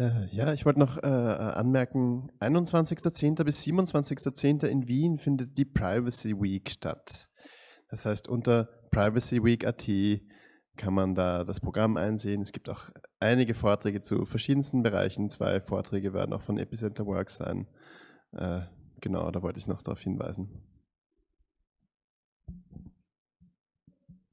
Äh, ja, ich wollte noch äh, äh anmerken, 21.10. bis 27.10. in Wien findet die Privacy Week statt. Das heißt, unter privacyweek.at kann man da das Programm einsehen. Es gibt auch einige Vorträge zu verschiedensten Bereichen. Zwei Vorträge werden auch von Epicenter Works sein. Äh, genau, da wollte ich noch darauf hinweisen.